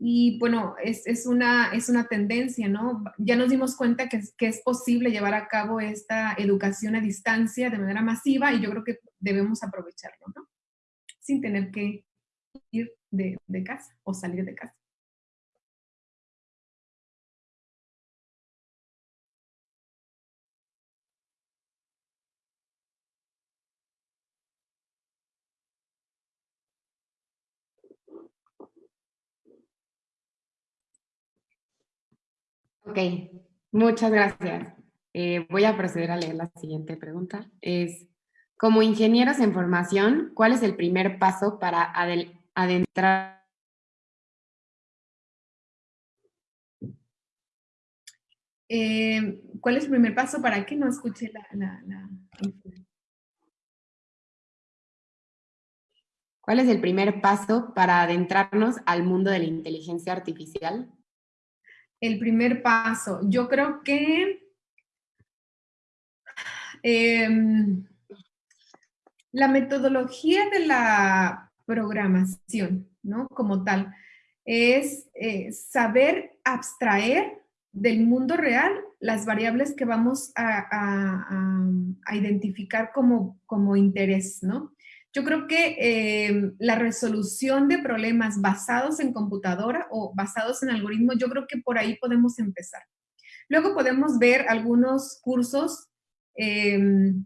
Y bueno, es, una, es una tendencia, ¿no? Ya nos dimos cuenta que, que, es posible llevar a cabo esta educación a distancia de manera masiva y yo creo que debemos aprovecharlo, ¿no? Sin tener que ir de, de casa o salir de casa. Ok, muchas gracias. Eh, voy a proceder a leer la siguiente pregunta. Es, como ingenieros en formación, ¿cuál es el primer paso para adentrar? Eh, ¿Cuál es el primer paso para que no escuche la, ¿Cuál es el primer paso para adentrarnos al mundo de la inteligencia artificial? El primer paso, yo creo que em, la metodología de la programación, ¿no? Como tal, es eh, saber abstraer del mundo real las variables que vamos a, identificar como, como interés, ¿no? Yo creo que eh, la resolución de problemas basados en computadora o basados en algoritmos, yo creo que por ahí podemos empezar. Luego podemos ver algunos cursos, em,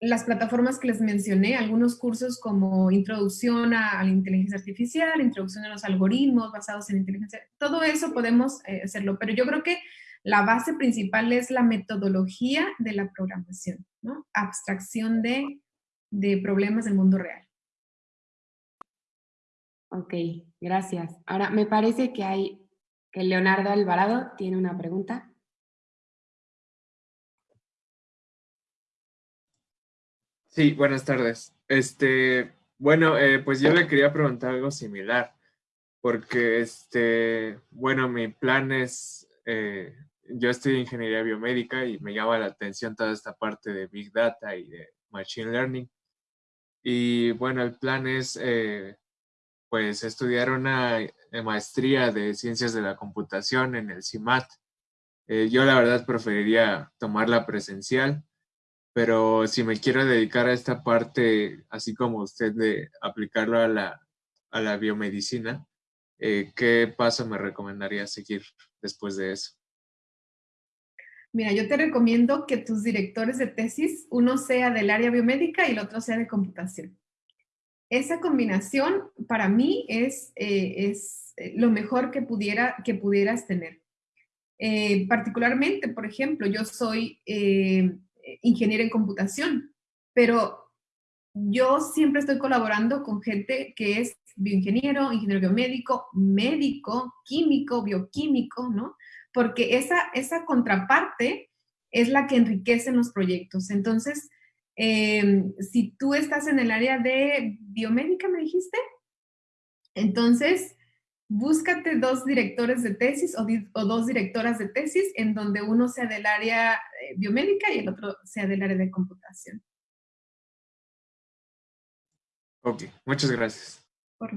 las plataformas que les mencioné, algunos cursos como introducción a, la inteligencia artificial, introducción a los algoritmos basados en inteligencia, todo eso podemos eh, hacerlo, pero yo creo que la base principal es la metodología de la programación, ¿no? Abstracción de de problemas del mundo real. Ok, gracias. Ahora, me parece que hay, que Leonardo Alvarado tiene una pregunta. Sí, buenas tardes. Este, bueno, eh, pues yo le quería preguntar algo similar, porque, este, bueno, mi plan es, eh, yo estudio ingeniería biomédica y me llama la atención toda esta parte de Big Data y de Machine Learning. Y bueno, el plan es eh, pues estudiar una eh, maestría de ciencias de la computación en el CIMAT. Eh, yo la verdad preferiría tomarla presencial, pero si me quiero dedicar a esta parte, así como usted, de aplicarlo a la, a la biomedicina, ¿qué paso me recomendaría seguir después de eso? Mira, yo te recomiendo que tus directores de tesis, uno sea del área biomédica y el otro sea de computación. Esa combinación para mí es, eh, es eh, lo mejor que, pudiera, que pudieras tener. Eh, particularmente, por ejemplo, yo soy ingeniero en computación, pero yo siempre estoy colaborando con gente que es bioingeniero, ingeniero biomédico, médico, químico, bioquímico, ¿no? Porque esa, esa contraparte es la que enriquece los proyectos. Entonces, em, si tú estás en el área de biomédica, me dijiste, entonces búscate dos directores de tesis o, dos directoras de tesis en donde uno sea del área eh, biomédica y el otro sea del área de computación. Ok, muchas gracias. Por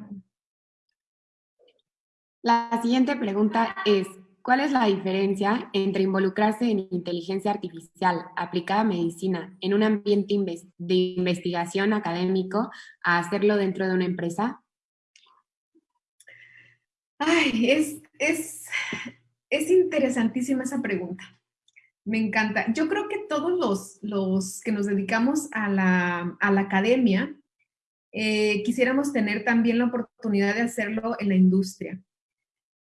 La siguiente pregunta es, ¿Cuál es la diferencia entre involucrarse en inteligencia artificial aplicada a medicina en un ambiente de investigación académico a hacerlo dentro de una empresa? Ay, es, es, es interesantísima esa pregunta. Me encanta. Yo creo que todos los, los que nos dedicamos a la, a la academia eh, quisiéramos tener también la oportunidad de hacerlo en la industria.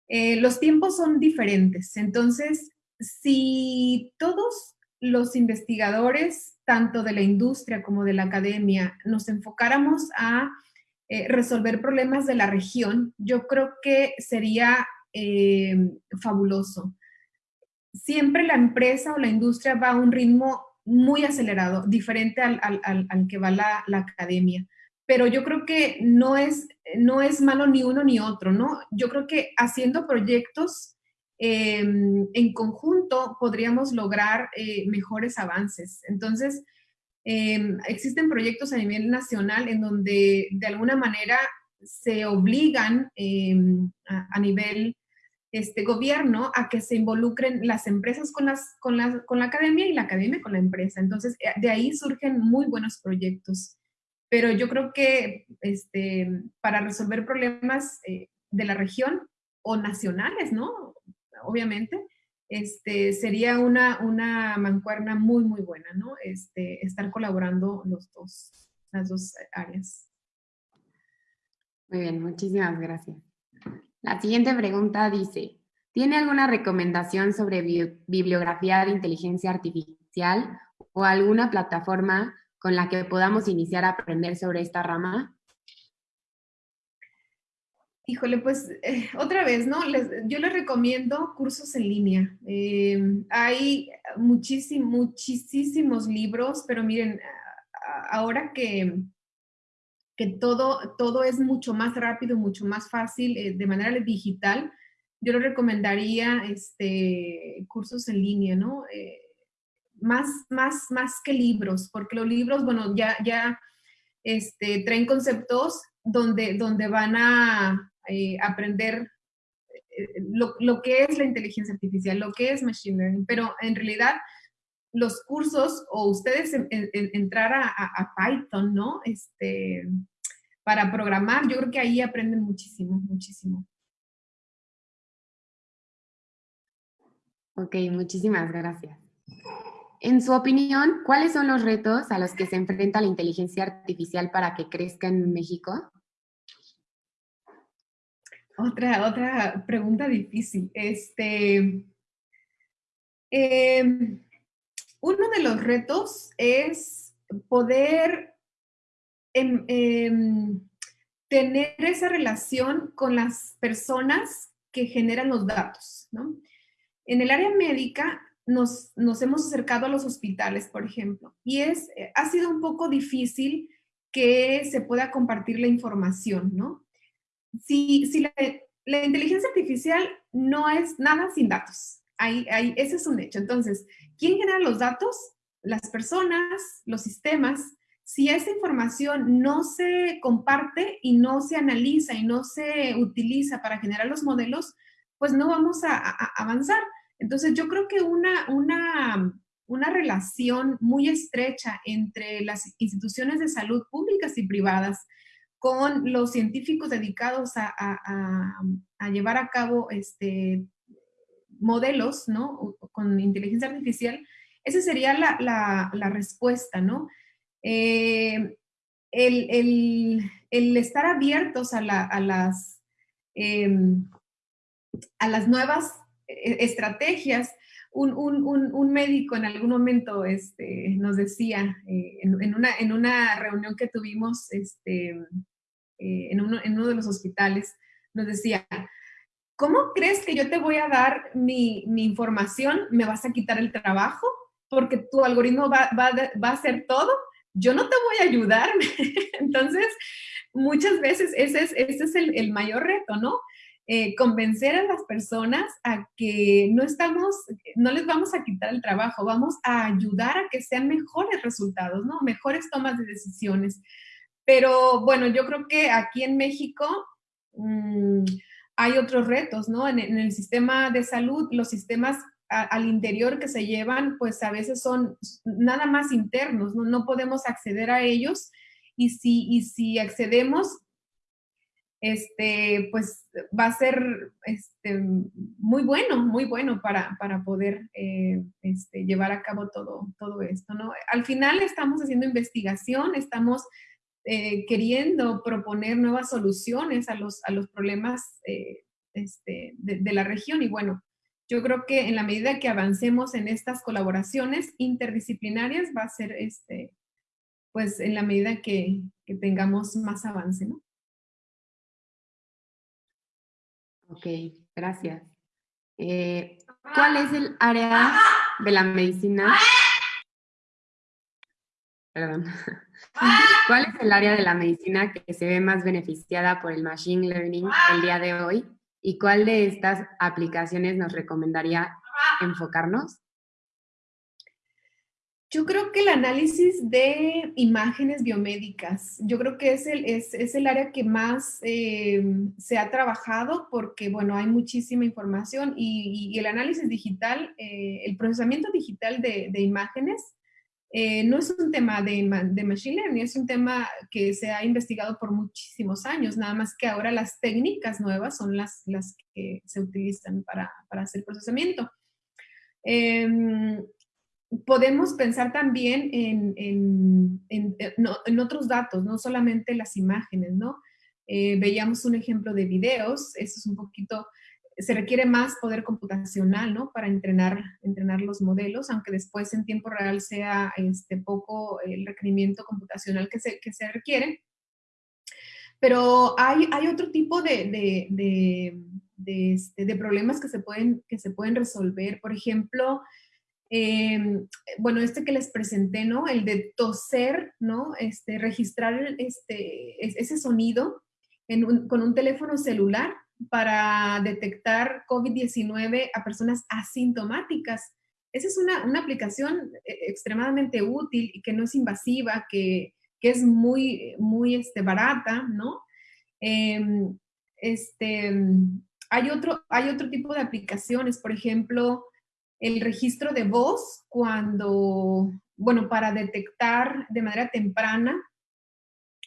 Eh, los tiempos son diferentes, entonces, si todos los investigadores, tanto de la industria como de la academia, nos enfocáramos a eh, resolver problemas de la región, yo creo que sería eh, fabuloso. Siempre la empresa o la industria va a un ritmo muy acelerado, diferente al, que va la academia pero yo creo que no es, no es malo ni uno ni otro, ¿no? Yo creo que haciendo proyectos em, en conjunto podríamos lograr eh, mejores avances. Entonces, em, existen proyectos a nivel nacional en donde de alguna manera se obligan em, a, nivel este gobierno a que se involucren las empresas con, las, con, la, con la academia y la academia con la empresa. Entonces, eh, de ahí surgen muy buenos proyectos pero yo creo que este, para resolver problemas eh, de la región o nacionales, ¿no? Obviamente, este, sería una, una mancuerna muy, muy buena, ¿no? Este, estar colaborando los dos, las dos áreas. Muy bien, muchísimas gracias. La siguiente pregunta dice, ¿Tiene alguna recomendación sobre bibliografía de inteligencia artificial o alguna plataforma con la que podamos iniciar a aprender sobre esta rama? Híjole, pues eh, otra vez, ¿no? yo les recomiendo cursos en línea. Eh, hay muchísimos, muchísimos libros, pero miren, ahora que, que todo, todo es mucho más rápido, mucho más fácil eh, de manera digital, yo les recomendaría este, cursos en línea, ¿no? Más, más, más que libros, porque los libros, bueno, ya, ya este, traen conceptos donde, donde van a eh, aprender eh, lo, lo, que es la inteligencia artificial, lo que es machine learning, pero en realidad los cursos o ustedes entrar a, a, Python, ¿no? Este, para programar, yo creo que ahí aprenden muchísimo, muchísimo. Ok, muchísimas gracias. En su opinión, ¿cuáles son los retos a los que se enfrenta la inteligencia artificial para que crezca en México? Otra, otra pregunta difícil. Este, em, uno de los retos es poder em, em, tener esa relación con las personas que generan los datos. En el área médica nos, hemos acercado a los hospitales, por ejemplo, y es, eh, ha sido un poco difícil que se pueda compartir la información, ¿no? Si, si la, inteligencia artificial no es nada sin datos, ahí, ahí, ese es un hecho. Entonces, ¿quién genera los datos? Las personas, los sistemas. Si esa información no se comparte y no se analiza y no se utiliza para generar los modelos, pues no vamos a avanzar. Entonces, yo creo que una, una, relación muy estrecha entre las instituciones de salud públicas y privadas con los científicos dedicados a, llevar a cabo este, modelos, ¿no? Con inteligencia artificial, esa sería la, respuesta, ¿no? Eh, el, estar abiertos a, las, em, a las nuevas estrategias. Un, médico en algún momento este, nos decía, eh, en, una, en, una, reunión que tuvimos este, eh, en, uno, de los hospitales, nos decía, ¿cómo crees que yo te voy a dar mi, información? ¿Me vas a quitar el trabajo? Porque tu algoritmo va, a hacer todo. Yo no te voy a ayudar. Entonces, muchas veces ese es, ese es el mayor reto, ¿no? Eh, convencer a las personas a que no estamos, no les vamos a quitar el trabajo, vamos a ayudar a que sean mejores resultados, ¿no? Mejores tomas de decisiones. Pero bueno, yo creo que aquí en México mm, hay otros retos, ¿no? En, el sistema de salud, los sistemas al interior que se llevan, pues a veces son nada más internos, ¿no? No podemos acceder a ellos y si, y si accedemos, este, pues va a ser este, muy bueno, muy bueno para, poder eh, este, llevar a cabo todo, todo esto, ¿no? Al final estamos haciendo investigación, estamos eh, queriendo proponer nuevas soluciones a los, a los problemas eh, este, de, la región y bueno, yo creo que en la medida que avancemos en estas colaboraciones interdisciplinarias va a ser, este, pues en la medida que, que tengamos más avance, ¿no? Ok, gracias. Eh, ¿Cuál es el área de la medicina? Perdón. ¿Cuál es el área de la medicina que se ve más beneficiada por el Machine Learning el día de hoy? ¿Y cuál de estas aplicaciones nos recomendaría enfocarnos? Yo creo que el análisis de imágenes biomédicas, yo creo que es el, es, el área que más eh, se ha trabajado porque, bueno, hay muchísima información y, el análisis digital, eh, el procesamiento digital de, imágenes, eh, no es un tema de, de, machine learning, es un tema que se ha investigado por muchísimos años, nada más que ahora las técnicas nuevas son las, las que se utilizan para, para hacer procesamiento. Em, podemos pensar también en, en, otros datos, no solamente las imágenes, ¿no? Eh, veíamos un ejemplo de videos, eso es un poquito, se requiere más poder computacional, ¿no? Para entrenar, entrenar los modelos, aunque después en tiempo real sea este, poco el requerimiento computacional que se, que se requiere. Pero hay, hay otro tipo de, de, este, de, problemas que se, pueden, que se pueden resolver. Por ejemplo, em, bueno, este que les presenté, ¿no? El de toser, ¿no? Este, registrar este, ese sonido con un teléfono celular para detectar COVID-19 a personas asintomáticas. Esa es una, una, aplicación eh, extremadamente útil y que no es invasiva, que, que es muy, muy este, barata, ¿no? Em, este, hay, otro, hay otro tipo de aplicaciones, por ejemplo, el registro de voz cuando, bueno, para detectar de manera temprana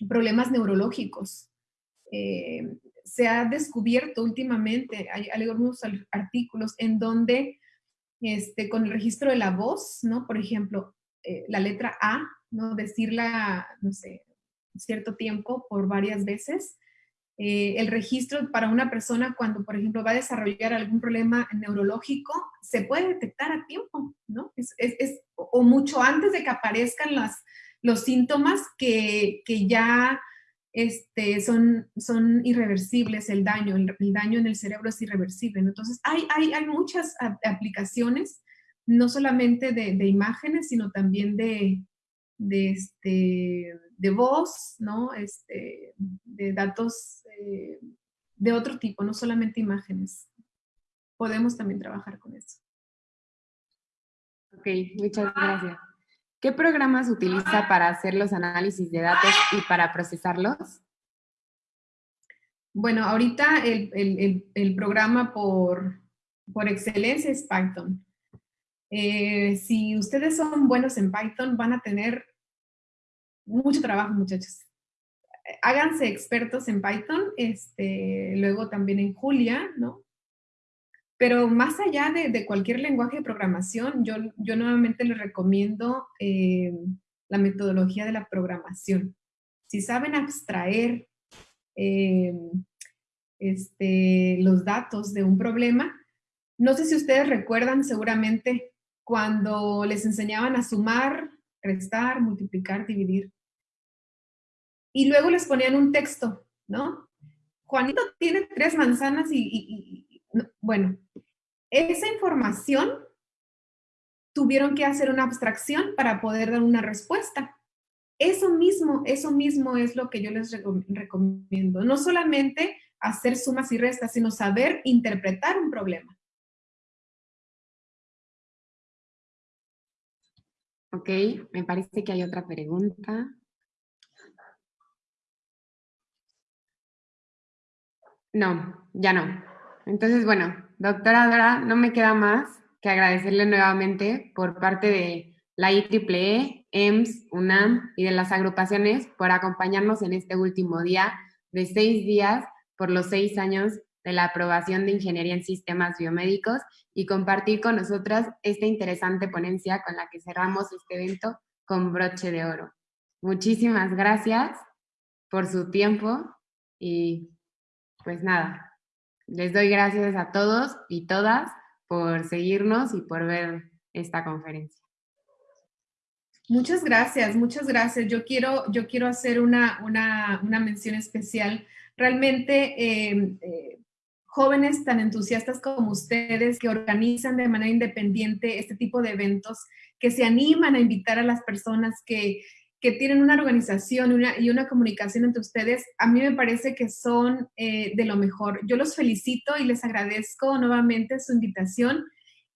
problemas neurológicos. Eh, se ha descubierto últimamente, hay, algunos artículos en donde este, con el registro de la voz, ¿no? Por ejemplo, eh, la letra A, ¿no? Decirla, no sé, cierto tiempo por varias veces. Eh, el registro para una persona cuando, por ejemplo, va a desarrollar algún problema neurológico, se puede detectar a tiempo, ¿no? Es, es, o mucho antes de que aparezcan las, los síntomas que, que ya este, son, son irreversibles el daño, el, daño en el cerebro es irreversible. Entonces, hay, hay, hay muchas aplicaciones, no solamente de, de imágenes, sino también de, de, este, de voz, ¿no? Este, de datos eh, de otro tipo, no solamente imágenes. Podemos también trabajar con eso. Ok, muchas gracias. ¿Qué programas utiliza para hacer los análisis de datos y para procesarlos? Bueno, ahorita el, programa por, por, excelencia es Python. Eh, si ustedes son buenos en Python, van a tener mucho trabajo, muchachos. Háganse expertos en Python, este, luego también en Julia, ¿no? Pero más allá de, cualquier lenguaje de programación, yo, yo nuevamente les recomiendo eh, la metodología de la programación. Si saben abstraer eh, este, los datos de un problema, no sé si ustedes recuerdan seguramente cuando les enseñaban a sumar, restar, multiplicar, dividir. Y luego les ponían un texto, ¿no? Juanito tiene tres manzanas y bueno, esa información tuvieron que hacer una abstracción para poder dar una respuesta. Eso mismo, eso mismo es lo que yo les recomiendo. No solamente hacer sumas y restas, sino saber interpretar un problema. Ok, me parece que hay otra pregunta. No, ya no. Entonces, bueno, doctora Dora, no me queda más que agradecerle nuevamente por parte de la IEEE, EMS, UNAM y de las agrupaciones por acompañarnos en este último día de seis días por los seis años de la aprobación de Ingeniería en Sistemas Biomédicos y compartir con nosotras esta interesante ponencia con la que cerramos este evento con broche de oro. Muchísimas gracias por su tiempo y pues nada, les doy gracias a todos y todas por seguirnos y por ver esta conferencia. Muchas gracias, muchas gracias. Yo quiero, yo quiero hacer una, una, una mención especial. Realmente, eh, eh, jóvenes tan entusiastas como ustedes que organizan de manera independiente este tipo de eventos, que se animan a invitar a las personas que que tienen una organización y una comunicación entre ustedes, a mí me parece que son eh, de lo mejor. Yo los felicito y les agradezco nuevamente su invitación.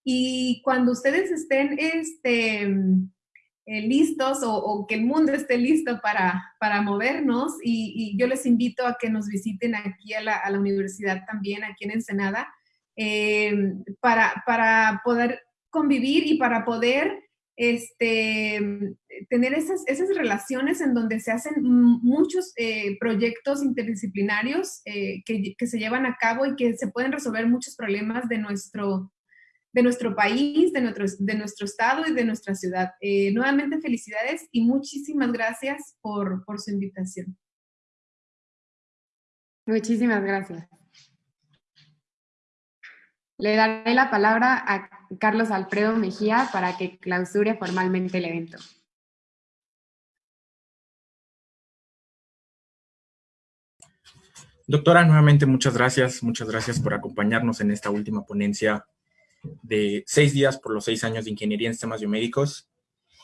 Y cuando ustedes estén este, eh, listos o, que el mundo esté listo para, para movernos, y, yo les invito a que nos visiten aquí a la, a la universidad también, aquí en Ensenada, eh, para, para poder convivir y para poder este, tener esas, relaciones en donde se hacen muchos eh, proyectos interdisciplinarios eh, que, se llevan a cabo y que se pueden resolver muchos problemas de nuestro, país, de nuestro, estado y de nuestra ciudad. Eh, nuevamente felicidades y muchísimas gracias por su invitación. Muchísimas gracias. Le daré la palabra a Carlos Alfredo Mejía para que clausure formalmente el evento. Doctora, nuevamente muchas gracias, muchas gracias por acompañarnos en esta última ponencia de seis días por los seis años de Ingeniería en Sistemas Biomédicos.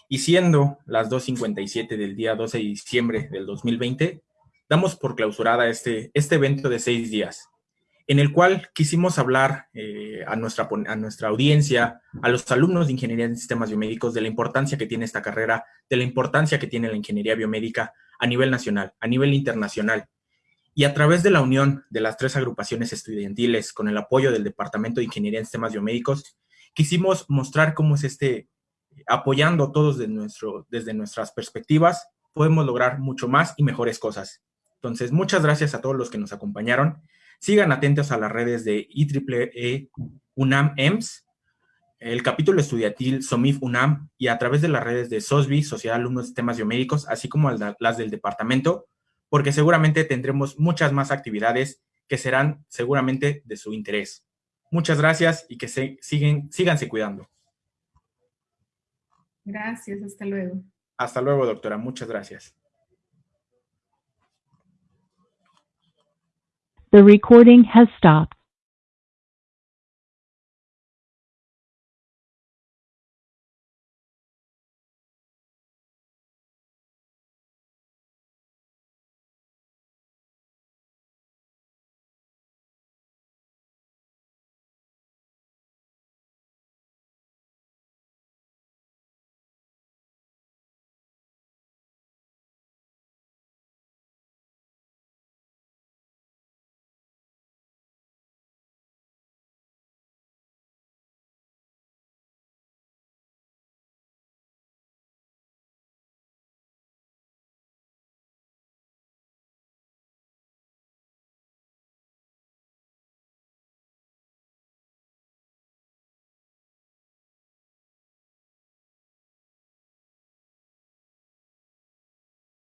Y siendo las 2.57 del día 12 de diciembre del 2020, damos por clausurada este, este evento de seis días, en el cual quisimos hablar eh, a, nuestra, a nuestra audiencia, a los alumnos de Ingeniería en Sistemas Biomédicos, de la importancia que tiene esta carrera, de la importancia que tiene la ingeniería biomédica a nivel nacional, a nivel internacional, y a través de la unión de las tres agrupaciones estudiantiles con el apoyo del Departamento de Ingeniería en Sistemas Biomédicos, quisimos mostrar cómo es este, apoyando todos de nuestro, desde nuestras perspectivas, podemos lograr mucho más y mejores cosas. Entonces, muchas gracias a todos los que nos acompañaron. Sigan atentos a las redes de IEEE UNAM EMS, el capítulo estudiantil SOMIF UNAM y a través de las redes de SOSBI, Sociedad de Alumnos de Sistemas Biomédicos, así como las del departamento, porque seguramente tendremos muchas más actividades que serán seguramente de su interés. Muchas gracias y que se, siguen, síganse cuidando. Gracias, hasta luego. Hasta luego, doctora. Muchas gracias. The recording has stopped.